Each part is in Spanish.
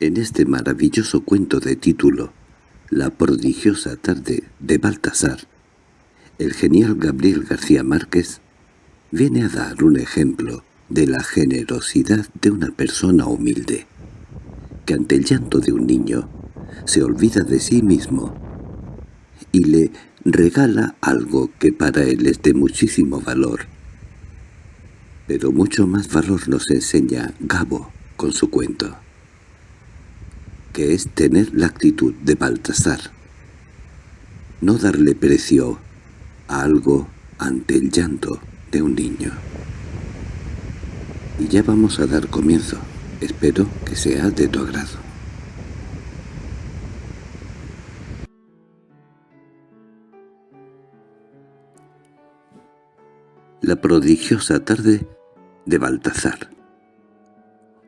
En este maravilloso cuento de título, La prodigiosa tarde de Baltasar, el genial Gabriel García Márquez viene a dar un ejemplo de la generosidad de una persona humilde, que ante el llanto de un niño se olvida de sí mismo y le regala algo que para él es de muchísimo valor. Pero mucho más valor nos enseña Gabo con su cuento, que es tener la actitud de Baltasar, no darle precio a algo ante el llanto de un niño. Y ya vamos a dar comienzo. Espero que sea de tu agrado. La prodigiosa tarde de Baltazar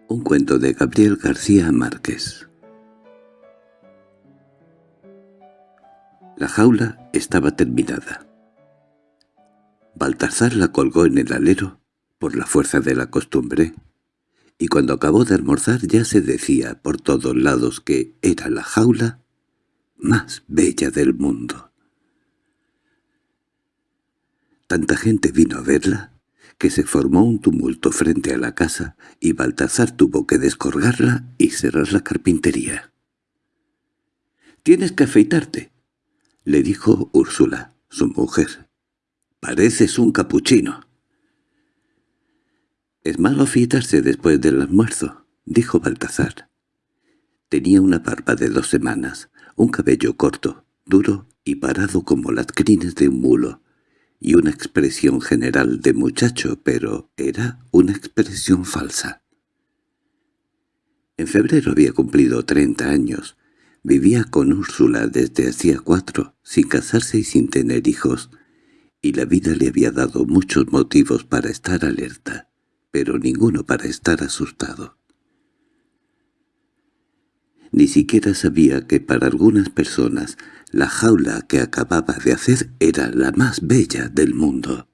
Un cuento de Gabriel García Márquez La jaula estaba terminada. Baltasar la colgó en el alero por la fuerza de la costumbre, y cuando acabó de almorzar ya se decía por todos lados que era la jaula más bella del mundo. Tanta gente vino a verla que se formó un tumulto frente a la casa y Baltasar tuvo que descolgarla y cerrar la carpintería. «Tienes que afeitarte», le dijo Úrsula, su mujer. «Pareces un capuchino». «Es malo afeitarse después del almuerzo», dijo Baltasar. Tenía una barba de dos semanas, un cabello corto, duro y parado como las crines de un mulo, y una expresión general de muchacho, pero era una expresión falsa. En febrero había cumplido treinta años. Vivía con Úrsula desde hacía cuatro, sin casarse y sin tener hijos, y la vida le había dado muchos motivos para estar alerta, pero ninguno para estar asustado. Ni siquiera sabía que para algunas personas la jaula que acababa de hacer era la más bella del mundo.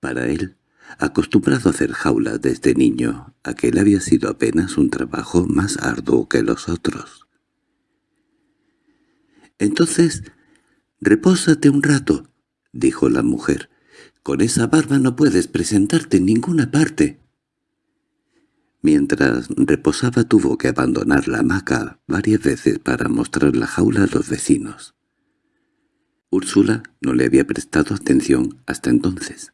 Para él, acostumbrado a hacer jaulas desde niño, aquel había sido apenas un trabajo más arduo que los otros. «Entonces, repósate un rato», dijo la mujer. «Con esa barba no puedes presentarte en ninguna parte». Mientras reposaba tuvo que abandonar la hamaca varias veces para mostrar la jaula a los vecinos. Úrsula no le había prestado atención hasta entonces.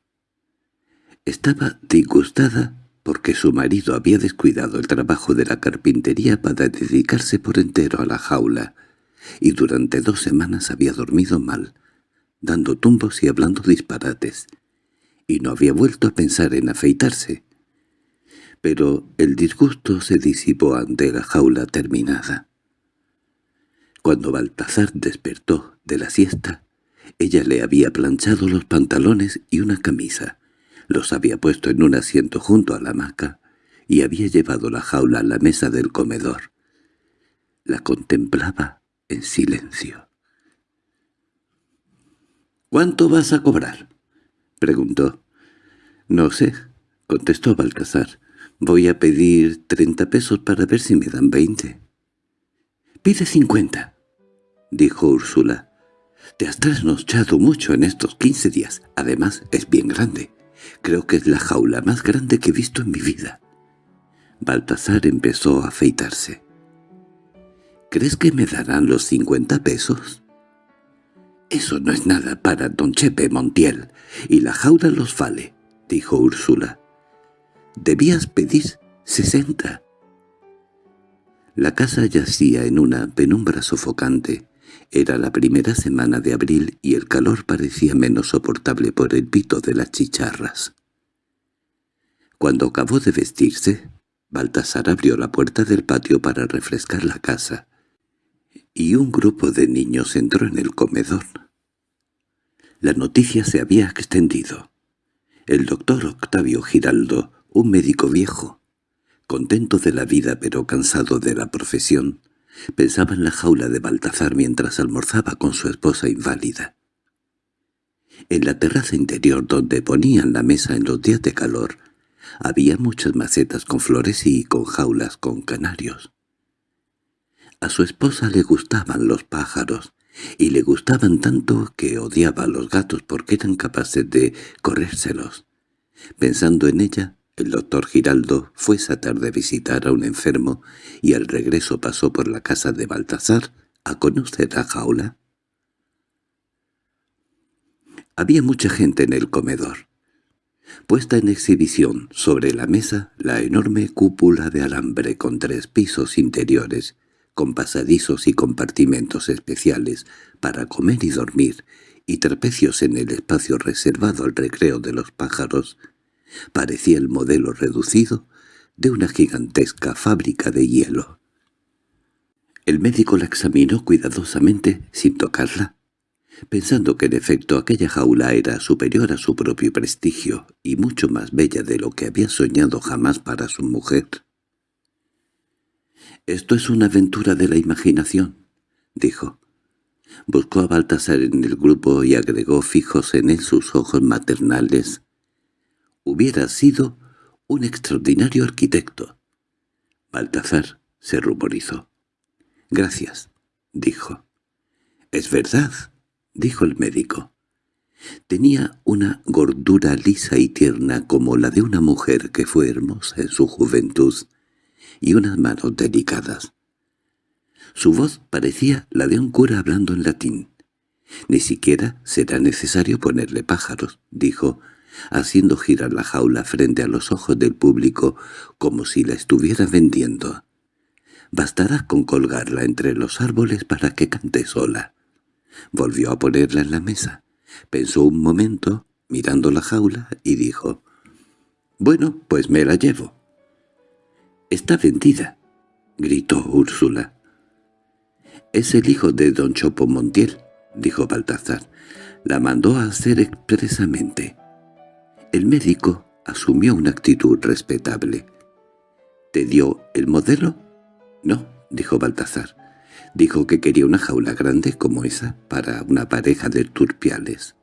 Estaba disgustada porque su marido había descuidado el trabajo de la carpintería para dedicarse por entero a la jaula, y durante dos semanas había dormido mal, dando tumbos y hablando disparates, y no había vuelto a pensar en afeitarse pero el disgusto se disipó ante la jaula terminada. Cuando Baltasar despertó de la siesta, ella le había planchado los pantalones y una camisa, los había puesto en un asiento junto a la hamaca y había llevado la jaula a la mesa del comedor. La contemplaba en silencio. —¿Cuánto vas a cobrar? —preguntó. —No sé —contestó Baltasar. Voy a pedir treinta pesos para ver si me dan veinte. —Pide cincuenta —dijo Úrsula. —Te has trasnochado mucho en estos quince días. Además, es bien grande. Creo que es la jaula más grande que he visto en mi vida. Baltasar empezó a afeitarse. —¿Crees que me darán los cincuenta pesos? —Eso no es nada para don Chepe Montiel, y la jaula los vale —dijo Úrsula. Debías pedir sesenta. La casa yacía en una penumbra sofocante. Era la primera semana de abril y el calor parecía menos soportable por el pito de las chicharras. Cuando acabó de vestirse, Baltasar abrió la puerta del patio para refrescar la casa, y un grupo de niños entró en el comedor. La noticia se había extendido. El doctor Octavio Giraldo un médico viejo, contento de la vida pero cansado de la profesión, pensaba en la jaula de Baltazar mientras almorzaba con su esposa inválida. En la terraza interior donde ponían la mesa en los días de calor, Había muchas macetas con flores y con jaulas con canarios. A su esposa le gustaban los pájaros, y le gustaban tanto que odiaba a los gatos porque eran capaces de corrérselos. Pensando en ella, el doctor Giraldo fue esa tarde a visitar a un enfermo y al regreso pasó por la casa de Baltasar a conocer a Jaula. Había mucha gente en el comedor. Puesta en exhibición sobre la mesa la enorme cúpula de alambre con tres pisos interiores, con pasadizos y compartimentos especiales para comer y dormir, y trapecios en el espacio reservado al recreo de los pájaros, Parecía el modelo reducido de una gigantesca fábrica de hielo. El médico la examinó cuidadosamente sin tocarla, pensando que en efecto aquella jaula era superior a su propio prestigio y mucho más bella de lo que había soñado jamás para su mujer. «Esto es una aventura de la imaginación», dijo. Buscó a Baltasar en el grupo y agregó fijos en él sus ojos maternales hubiera sido un extraordinario arquitecto. Baltazar se ruborizó. «Gracias», dijo. «Es verdad», dijo el médico. Tenía una gordura lisa y tierna como la de una mujer que fue hermosa en su juventud, y unas manos delicadas. Su voz parecía la de un cura hablando en latín. «Ni siquiera será necesario ponerle pájaros», dijo, haciendo girar la jaula frente a los ojos del público como si la estuviera vendiendo. Bastará con colgarla entre los árboles para que cante sola. Volvió a ponerla en la mesa. Pensó un momento, mirando la jaula, y dijo, «Bueno, pues me la llevo». «Está vendida», gritó Úrsula. «Es el hijo de don Chopo Montiel», dijo Baltazar. «La mandó a hacer expresamente». El médico asumió una actitud respetable. —¿Te dio el modelo? —No —dijo Baltazar. Dijo que quería una jaula grande como esa para una pareja de turpiales.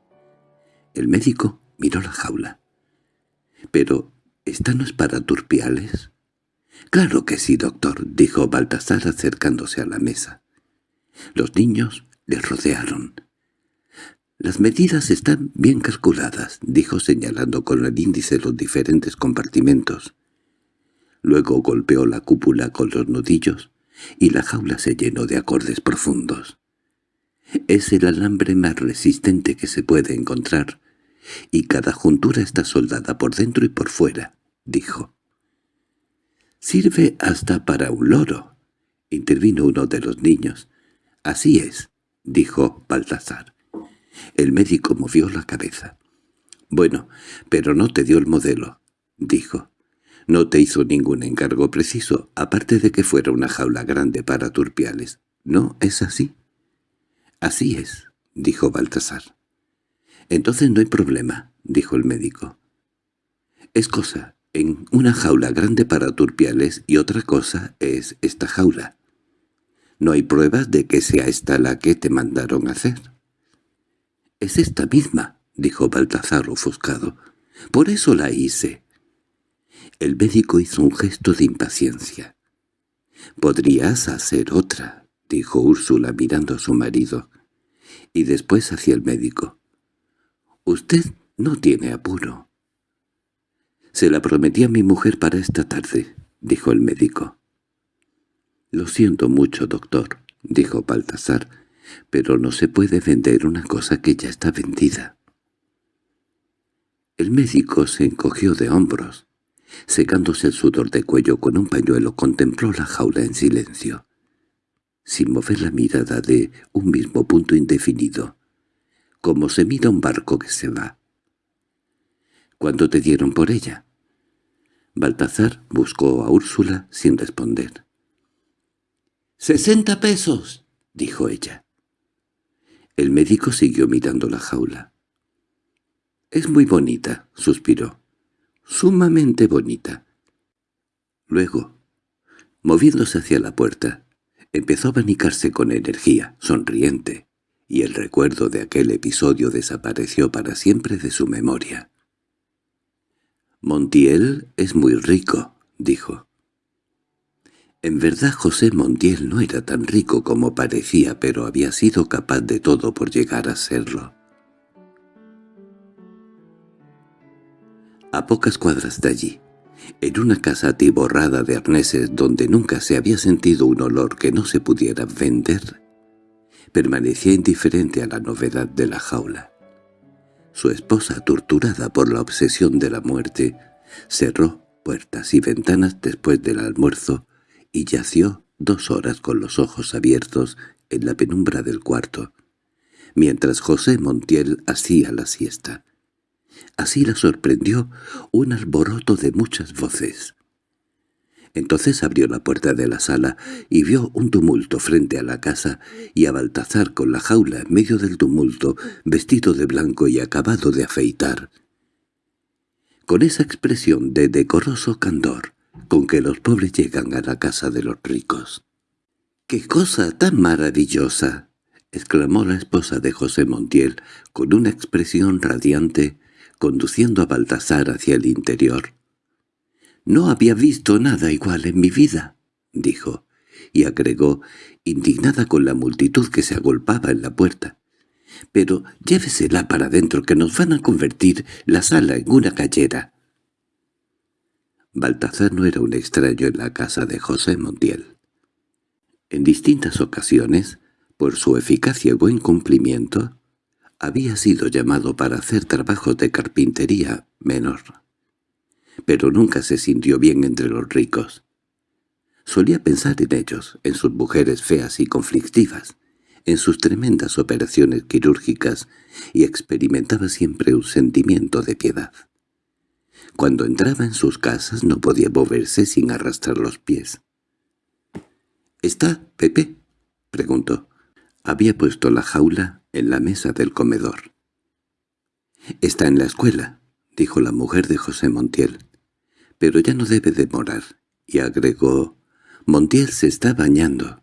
El médico miró la jaula. —¿Pero esta no es para turpiales? —Claro que sí, doctor —dijo Baltasar acercándose a la mesa. Los niños le rodearon. «Las medidas están bien calculadas», dijo señalando con el índice los diferentes compartimentos. Luego golpeó la cúpula con los nudillos y la jaula se llenó de acordes profundos. Es el alambre más resistente que se puede encontrar, y cada juntura está soldada por dentro y por fuera, dijo. «Sirve hasta para un loro», intervino uno de los niños. «Así es», dijo Baltasar. El médico movió la cabeza. «Bueno, pero no te dio el modelo», dijo. «No te hizo ningún encargo preciso, aparte de que fuera una jaula grande para turpiales. ¿No es así?» «Así es», dijo Baltasar. «Entonces no hay problema», dijo el médico. «Es cosa en una jaula grande para turpiales y otra cosa es esta jaula. No hay pruebas de que sea esta la que te mandaron hacer». —Es esta misma —dijo Baltazar ofuscado—. Por eso la hice. El médico hizo un gesto de impaciencia. —Podrías hacer otra —dijo Úrsula mirando a su marido. Y después hacia el médico. —Usted no tiene apuro. —Se la prometí a mi mujer para esta tarde —dijo el médico. —Lo siento mucho, doctor —dijo Baltasar pero no se puede vender una cosa que ya está vendida. El médico se encogió de hombros. Secándose el sudor de cuello con un pañuelo contempló la jaula en silencio, sin mover la mirada de un mismo punto indefinido, como se mira un barco que se va. —¿Cuánto te dieron por ella? Baltazar buscó a Úrsula sin responder. —¡Sesenta pesos! —dijo ella. El médico siguió mirando la jaula. «Es muy bonita», suspiró. «Sumamente bonita». Luego, moviéndose hacia la puerta, empezó a abanicarse con energía, sonriente, y el recuerdo de aquel episodio desapareció para siempre de su memoria. Montiel es muy rico, dijo. En verdad José Montiel no era tan rico como parecía, pero había sido capaz de todo por llegar a serlo. A pocas cuadras de allí, en una casa atiborrada de arneses donde nunca se había sentido un olor que no se pudiera vender, permanecía indiferente a la novedad de la jaula. Su esposa, torturada por la obsesión de la muerte, cerró puertas y ventanas después del almuerzo y yació dos horas con los ojos abiertos en la penumbra del cuarto, mientras José Montiel hacía la siesta. Así la sorprendió un alboroto de muchas voces. Entonces abrió la puerta de la sala y vio un tumulto frente a la casa y a Baltazar con la jaula en medio del tumulto, vestido de blanco y acabado de afeitar. Con esa expresión de decoroso candor con que los pobres llegan a la casa de los ricos. —¡Qué cosa tan maravillosa! —exclamó la esposa de José Montiel con una expresión radiante, conduciendo a Baltasar hacia el interior. «No había visto nada igual en mi vida», dijo, y agregó, indignada con la multitud que se agolpaba en la puerta. «Pero llévesela para adentro que nos van a convertir la sala en una callera». Baltazar no era un extraño en la casa de José Montiel. En distintas ocasiones, por su eficacia y buen cumplimiento, había sido llamado para hacer trabajos de carpintería menor pero nunca se sintió bien entre los ricos. Solía pensar en ellos, en sus mujeres feas y conflictivas, en sus tremendas operaciones quirúrgicas, y experimentaba siempre un sentimiento de piedad. Cuando entraba en sus casas no podía moverse sin arrastrar los pies. —¿Está, Pepe? —preguntó. Había puesto la jaula en la mesa del comedor. —Está en la escuela —dijo la mujer de José Montiel pero ya no debe demorar, y agregó, Montiel se está bañando.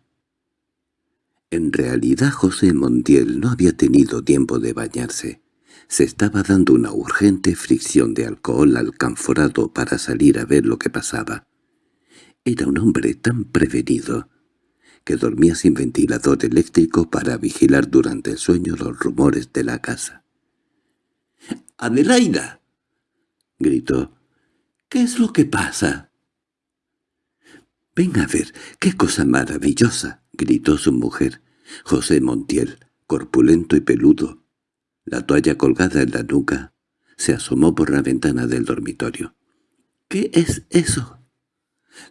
En realidad José Montiel no había tenido tiempo de bañarse. Se estaba dando una urgente fricción de alcohol al canforado para salir a ver lo que pasaba. Era un hombre tan prevenido que dormía sin ventilador eléctrico para vigilar durante el sueño los rumores de la casa. —¡Adelaida! —gritó. ¿Qué es lo que pasa? —Ven a ver, qué cosa maravillosa —gritó su mujer. José Montiel, corpulento y peludo, la toalla colgada en la nuca, se asomó por la ventana del dormitorio. —¿Qué es eso?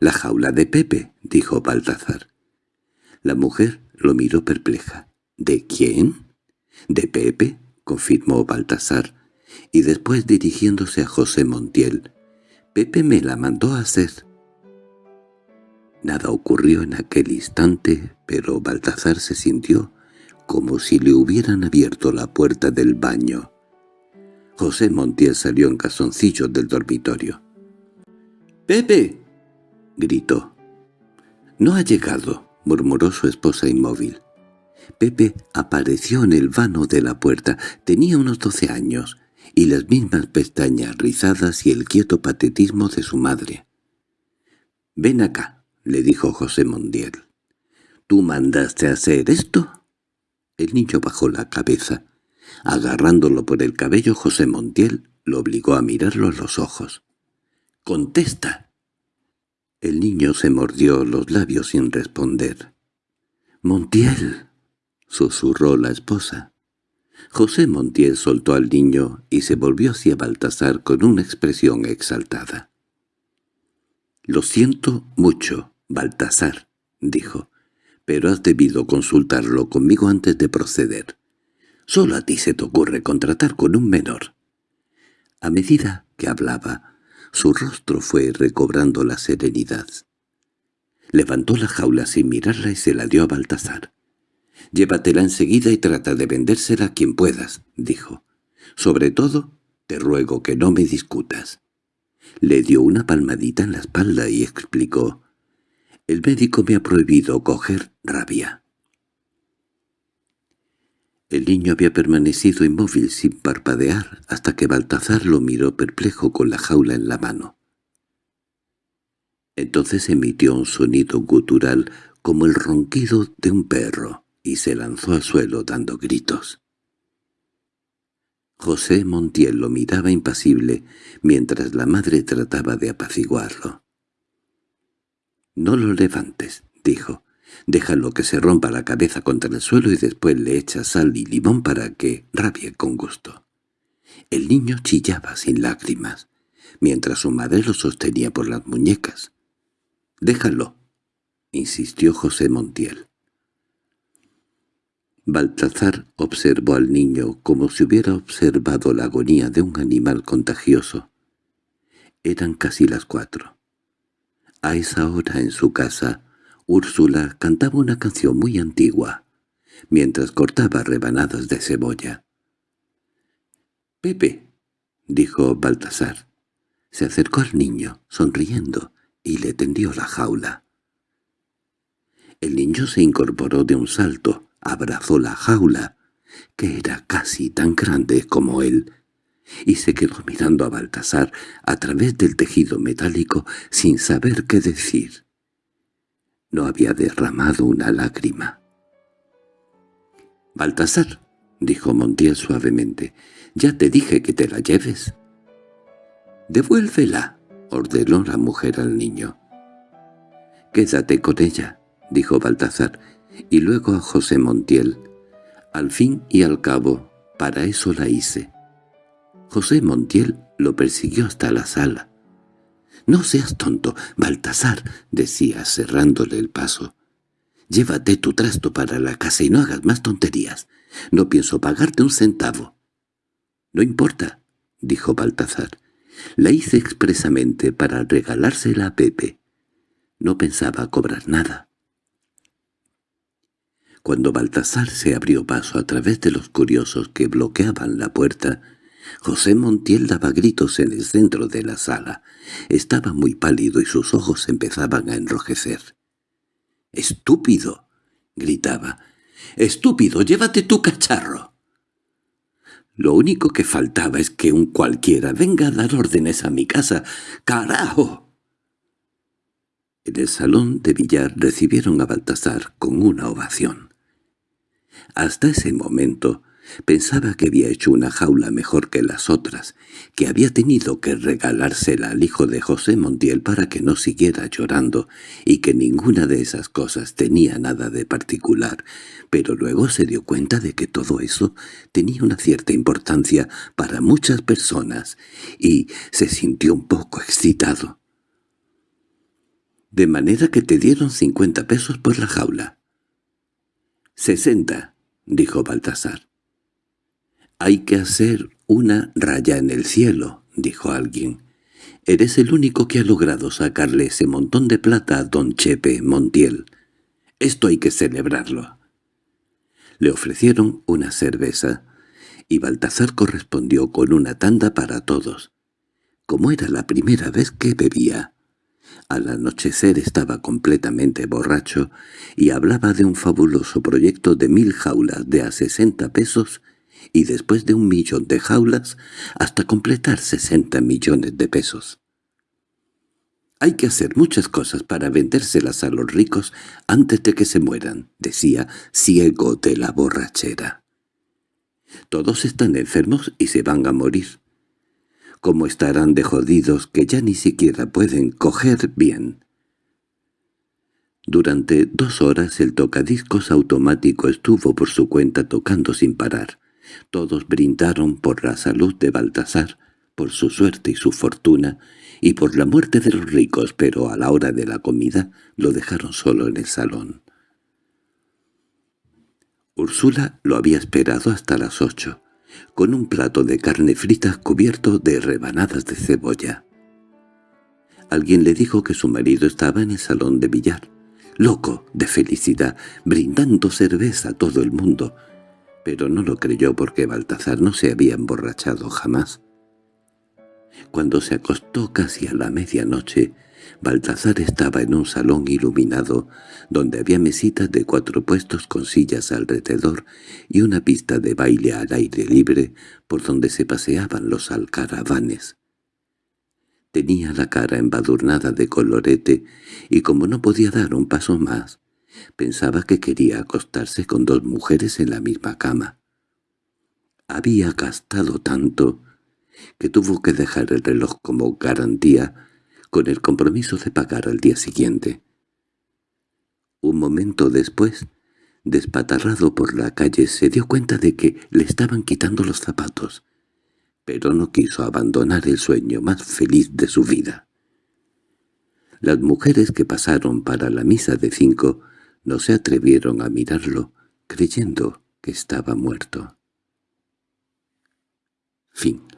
—La jaula de Pepe —dijo Baltazar. La mujer lo miró perpleja. —¿De quién? —De Pepe —confirmó Baltasar, y después dirigiéndose a José Montiel, Pepe me la mandó a hacer. Nada ocurrió en aquel instante, pero Baltazar se sintió como si le hubieran abierto la puerta del baño. José Montiel salió en casoncillos del dormitorio. —¡Pepe! —gritó. —No ha llegado —murmuró su esposa inmóvil. Pepe apareció en el vano de la puerta. Tenía unos doce años y las mismas pestañas rizadas y el quieto patetismo de su madre. «Ven acá», le dijo José Mondiel. «¿Tú mandaste hacer esto?» El niño bajó la cabeza. Agarrándolo por el cabello, José Montiel lo obligó a mirarlo a los ojos. «¡Contesta!» El niño se mordió los labios sin responder. «Montiel», susurró la esposa. José Montiel soltó al niño y se volvió hacia Baltasar con una expresión exaltada. «Lo siento mucho, Baltasar», dijo, «pero has debido consultarlo conmigo antes de proceder. Solo a ti se te ocurre contratar con un menor». A medida que hablaba, su rostro fue recobrando la serenidad. Levantó la jaula sin mirarla y se la dio a Baltasar. «Llévatela enseguida y trata de vendérsela a quien puedas», dijo. «Sobre todo, te ruego que no me discutas». Le dio una palmadita en la espalda y explicó. «El médico me ha prohibido coger rabia». El niño había permanecido inmóvil sin parpadear hasta que Baltazar lo miró perplejo con la jaula en la mano. Entonces emitió un sonido gutural como el ronquido de un perro y se lanzó al suelo dando gritos. José Montiel lo miraba impasible mientras la madre trataba de apaciguarlo. «No lo levantes», dijo. «Déjalo que se rompa la cabeza contra el suelo y después le echa sal y limón para que rabie con gusto». El niño chillaba sin lágrimas, mientras su madre lo sostenía por las muñecas. «Déjalo», insistió José Montiel. Baltazar observó al niño como si hubiera observado la agonía de un animal contagioso. Eran casi las cuatro. A esa hora en su casa, Úrsula cantaba una canción muy antigua, mientras cortaba rebanadas de cebolla. «Pepe», dijo Baltasar. Se acercó al niño, sonriendo, y le tendió la jaula. El niño se incorporó de un salto, abrazó la jaula, que era casi tan grande como él, y se quedó mirando a Baltasar a través del tejido metálico sin saber qué decir. No había derramado una lágrima. «Baltasar», dijo Montiel suavemente, «ya te dije que te la lleves». «Devuélvela», ordenó la mujer al niño. «Quédate con ella», dijo Baltasar, y luego a José Montiel. Al fin y al cabo, para eso la hice. José Montiel lo persiguió hasta la sala. «No seas tonto, Baltasar», decía cerrándole el paso. «Llévate tu trasto para la casa y no hagas más tonterías. No pienso pagarte un centavo». «No importa», dijo Baltasar. «La hice expresamente para regalársela a Pepe. No pensaba cobrar nada». Cuando Baltasar se abrió paso a través de los curiosos que bloqueaban la puerta, José Montiel daba gritos en el centro de la sala. Estaba muy pálido y sus ojos empezaban a enrojecer. —¡Estúpido! —gritaba. —¡Estúpido! ¡Llévate tu cacharro! Lo único que faltaba es que un cualquiera venga a dar órdenes a mi casa. ¡Carajo! En el salón de billar recibieron a Baltasar con una ovación. Hasta ese momento pensaba que había hecho una jaula mejor que las otras, que había tenido que regalársela al hijo de José Montiel para que no siguiera llorando, y que ninguna de esas cosas tenía nada de particular, pero luego se dio cuenta de que todo eso tenía una cierta importancia para muchas personas, y se sintió un poco excitado. —¿De manera que te dieron cincuenta pesos por la jaula? —Sesenta —dijo Baltasar. —Hay que hacer una raya en el cielo —dijo alguien. —Eres el único que ha logrado sacarle ese montón de plata a don Chepe Montiel. Esto hay que celebrarlo. Le ofrecieron una cerveza, y Baltasar correspondió con una tanda para todos. Como era la primera vez que bebía, al anochecer estaba completamente borracho y hablaba de un fabuloso proyecto de mil jaulas de a sesenta pesos y después de un millón de jaulas hasta completar sesenta millones de pesos. «Hay que hacer muchas cosas para vendérselas a los ricos antes de que se mueran», decía, ciego de la borrachera. «Todos están enfermos y se van a morir cómo estarán de jodidos que ya ni siquiera pueden coger bien. Durante dos horas el tocadiscos automático estuvo por su cuenta tocando sin parar. Todos brindaron por la salud de Baltasar, por su suerte y su fortuna, y por la muerte de los ricos, pero a la hora de la comida lo dejaron solo en el salón. Úrsula lo había esperado hasta las ocho con un plato de carne frita cubierto de rebanadas de cebolla. Alguien le dijo que su marido estaba en el salón de billar, loco de felicidad, brindando cerveza a todo el mundo, pero no lo creyó porque Baltazar no se había emborrachado jamás. Cuando se acostó casi a la medianoche, Baltasar estaba en un salón iluminado, donde había mesitas de cuatro puestos con sillas alrededor y una pista de baile al aire libre por donde se paseaban los alcaravanes. Tenía la cara embadurnada de colorete y como no podía dar un paso más, pensaba que quería acostarse con dos mujeres en la misma cama. Había gastado tanto que tuvo que dejar el reloj como garantía con el compromiso de pagar al día siguiente. Un momento después, despatarrado por la calle, se dio cuenta de que le estaban quitando los zapatos, pero no quiso abandonar el sueño más feliz de su vida. Las mujeres que pasaron para la misa de cinco no se atrevieron a mirarlo, creyendo que estaba muerto. Fin